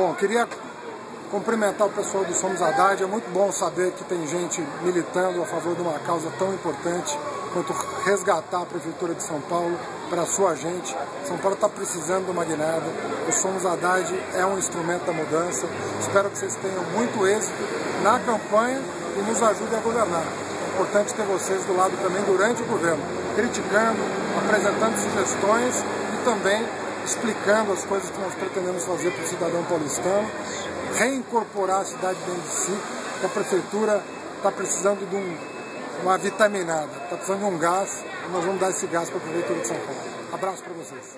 Bom, queria cumprimentar o pessoal do Somos Haddad. É muito bom saber que tem gente militando a favor de uma causa tão importante quanto resgatar a Prefeitura de São Paulo para a sua gente. São Paulo está precisando de uma guinada. O Somos Haddad é um instrumento da mudança. Espero que vocês tenham muito êxito na campanha e nos ajudem a governar. É importante ter vocês do lado também durante o governo, criticando, apresentando sugestões e também explicando as coisas que nós pretendemos fazer para o cidadão paulistano, reincorporar a cidade dentro de si, que a prefeitura está precisando de um, uma vitaminada, está precisando de um gás, e nós vamos dar esse gás para a prefeitura de São Paulo. Abraço para vocês.